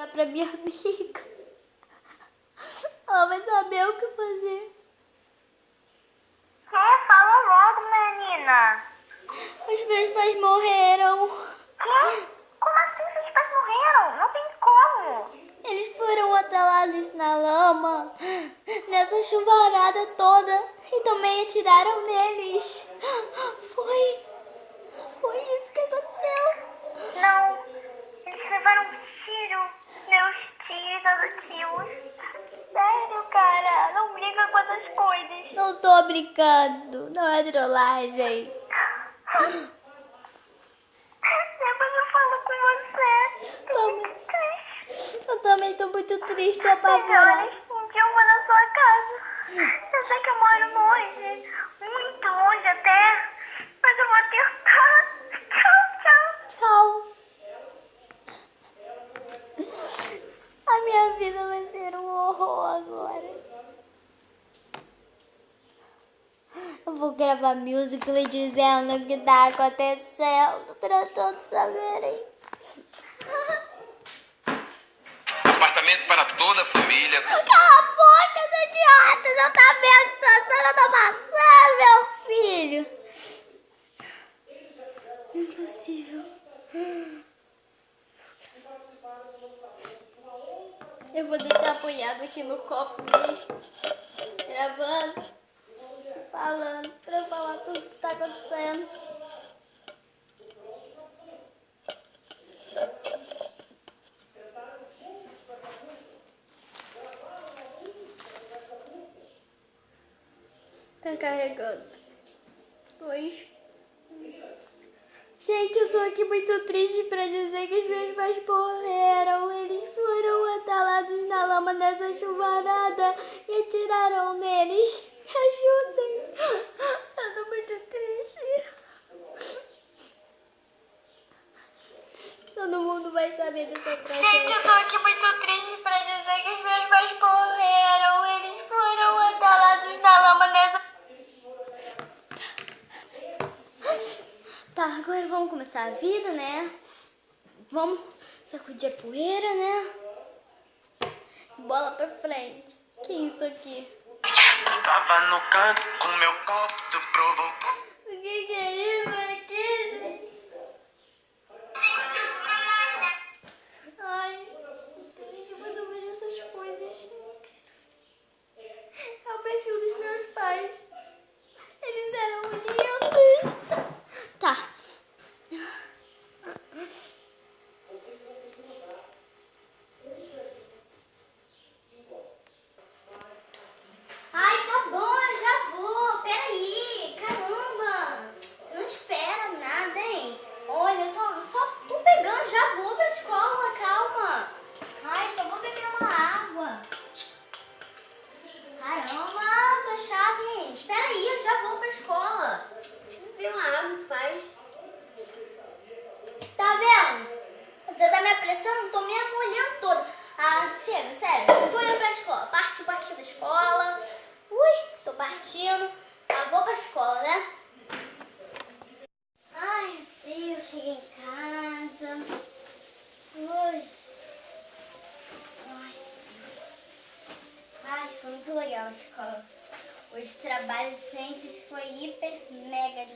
ligar pra minha amiga. Ela vai saber o que fazer. Que? Fala logo, menina. Os meus pais morreram. Que? Como assim seus pais morreram? Não tem como. Eles foram atalados na lama, nessa chuvarada toda, e também atiraram neles. Foi. Foi isso que aconteceu. Não. Eles levaram um tiro. Meus tios adotivos. Sério, cara. Não briga com essas coisas. Não tô brincando, não é trollagem. Depois eu falo com você. Tô Toma. muito triste. Eu também tô muito triste, tô apavorada. um dia eu vou na sua casa. Eu sei que eu moro longe. Muito longe até. Mas eu vou tentar. Tchau, tchau. Tchau. A minha vida vai ser um horror agora. Eu vou gravar musical dizendo o que tá acontecendo pra todos saberem. Apartamento para toda a família. Cala a boca, seus idiotas! Eu tá vendo a situação que eu tô passando, meu filho! Impossível. Eu vou deixar apoiado aqui no copo mesmo. Gravando, falando, pra falar tudo que tá acontecendo. Tá carregando. Dois. Gente, eu tô aqui muito triste pra dizer que os meus pais morreram. Eles foram atalados na lama nessa chuvarada e atiraram neles. Me ajudem. Eu tô muito triste. Todo mundo vai saber dessa tragédia. Gente, eu tô aqui muito triste pra dizer que os meus pais morreram. Eles foram atalados na lama nessa... Tá, agora vamos começar a vida, né? Vamos sacudir a poeira, né? Bola pra frente. Que isso aqui? Tava no canto com meu copo, tu provocou. O que, que é isso aqui, gente? Ai, tem que mais eu vejo essas coisas. Não quero ver. É o perfil dos meus pais. Eles eram lindos. Tá. Ai, tá bom, eu já vou. Peraí, caramba. Você não espera nada, hein? Olha, eu tô só tô pegando, já vou pra escola, calma. Ai, só vou beber uma água. Caramba, tá chato, hein? Espera aí, eu já vou pra escola. Deixa eu beber uma água, paz. Tá vendo? Você me apressando? Tô me molhando toda. Ah, chega, sério. Tô indo pra escola. Partiu, partiu da escola. Ui, tô partindo. Ah, vou pra escola, né? Ai, meu Deus, cheguei em casa. Ui. Ai. Ai, foi muito legal a escola. Hoje trabalho de ciências foi hiper mega